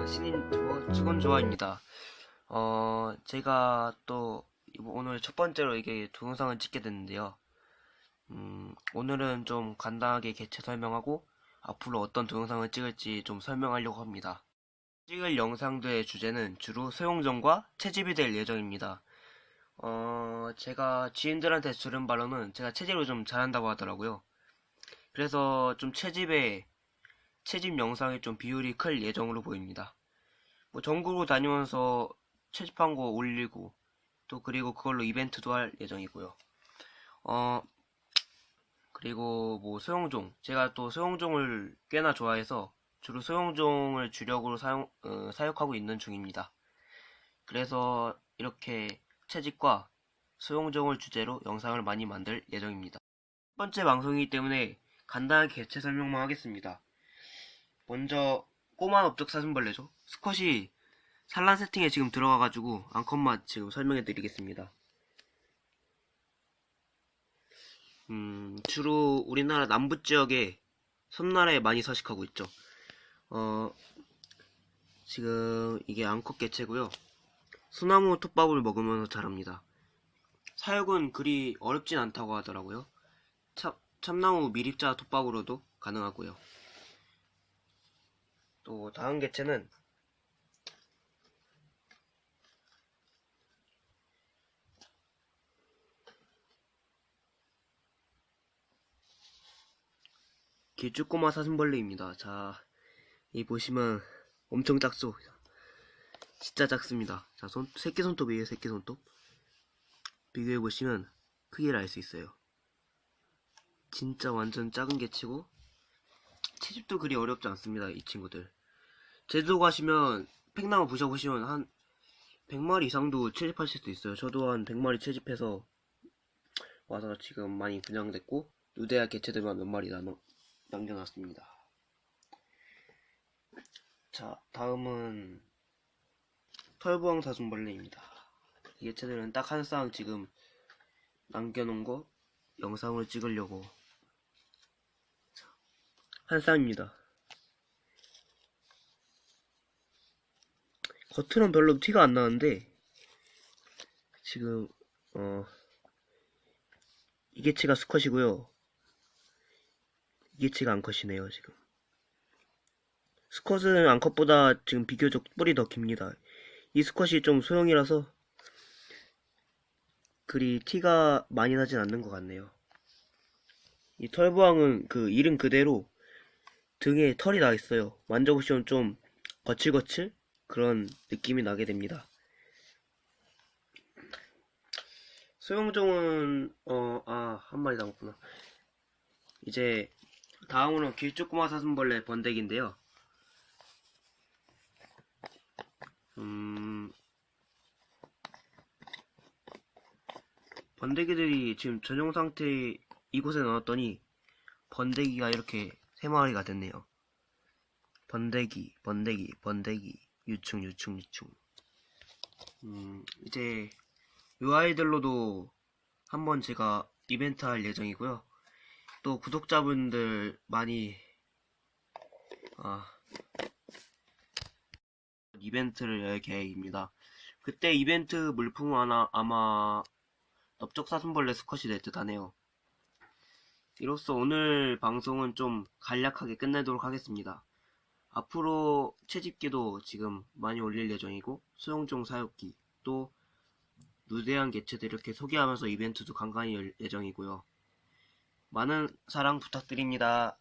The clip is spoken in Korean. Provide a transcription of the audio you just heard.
안녕하세요. 신인 유튜버 직원조아입니다. 어, 제가 또 오늘 첫 번째로 이게 동영상을 찍게 됐는데요. 음, 오늘은 좀 간단하게 개체 설명하고 앞으로 어떤 동영상을 찍을지 좀 설명하려고 합니다. 찍을 영상들의 주제는 주로 소용정과 채집이 될 예정입니다. 어, 제가 지인들한테 들은 바로는 제가 채집을 좀 잘한다고 하더라고요. 그래서 좀 채집에 채집 영상에 좀 비율이 클 예정으로 보입니다. 뭐 전국으로 다니면서 채집한 거 올리고 또 그리고 그걸로 이벤트도 할 예정이고요. 어 그리고 뭐 소형종 제가 또 소형종을 꽤나 좋아해서 주로 소형종을 주력으로 사용 어, 사육하고 있는 중입니다. 그래서 이렇게 채집과 소형종을 주제로 영상을 많이 만들 예정입니다. 첫 번째 방송이기 때문에 간단하게 개체 설명만 하겠습니다. 먼저 꼬마 업적 사슴벌레죠. 수컷이 산란 세팅에 지금 들어가가지고 암컷맛 지금 설명해 드리겠습니다. 음, 주로 우리나라 남부 지역에 섬나라에 많이 서식하고 있죠. 어, 지금 이게 암컷 개체고요. 소나무 톱밥을 먹으면서 자랍니다. 사육은 그리 어렵진 않다고 하더라고요. 참, 참나무 미립자 톱밥으로도 가능하고요. 또 다음 개체는 길쭉꼬마 사슴벌레입니다. 자, 이 보시면 엄청 작죠? 진짜 작습니다. 자, 손, 새끼 손톱이에요, 새끼 손톱. 비교해 보시면 크기를 알 수 있어요. 진짜 완전 작은 개치고 채집도 그리 어렵지 않습니다, 이 친구들. 제주도 가시면 팽나무 부셔보시면 한 100마리 이상도 채집하실 수 있어요. 저도 한 100마리 채집해서 와서 지금 많이 분양됐고 유대야 개체들만 몇 마리 남아, 남겨놨습니다. 자, 다음은 털부왕 사슴벌레입니다. 이 개체들은 딱 한 쌍 지금 남겨놓은 거 영상을 찍으려고 한 쌍입니다. 겉으로는 별로 티가 안 나는데 지금 어 이게치가 수컷이고요. 이게치가 암컷이네요 지금. 수컷은 암컷보다 지금 비교적 뿔이 더 깁니다. 이 수컷이 좀 소형이라서 그리 티가 많이 나진 않는 것 같네요. 이 털부왕은 그 이름 그대로 등에 털이 나 있어요. 만져보시면 좀 거칠거칠 그런 느낌이 나게 됩니다. 소형종은 어 아 한 마리 남았구나. 이제 다음으로 길쭉꼬마 사슴벌레 번데기인데요. 음 번데기들이 지금 전용 상태 이곳에 넣었더니 번데기가 이렇게 세 마리가 됐네요. 번데기, 번데기, 번데기, 유충, 유충, 유충. 음, 이제 이 아이들로도 한번 제가 이벤트 할 예정이고요. 또 구독자분들 많이 아, 이벤트를 열 계획입니다. 그때 이벤트 물품은 하나 아마 넓적사슴벌레 수컷이 될 듯 하네요. 이로써 오늘 방송은 좀 간략하게 끝내도록 하겠습니다. 앞으로 채집기도 지금 많이 올릴 예정이고 수용종 사육기 또 누대한 개체들 이렇게 소개하면서 이벤트도 간간히 열 예정이고요. 많은 사랑 부탁드립니다.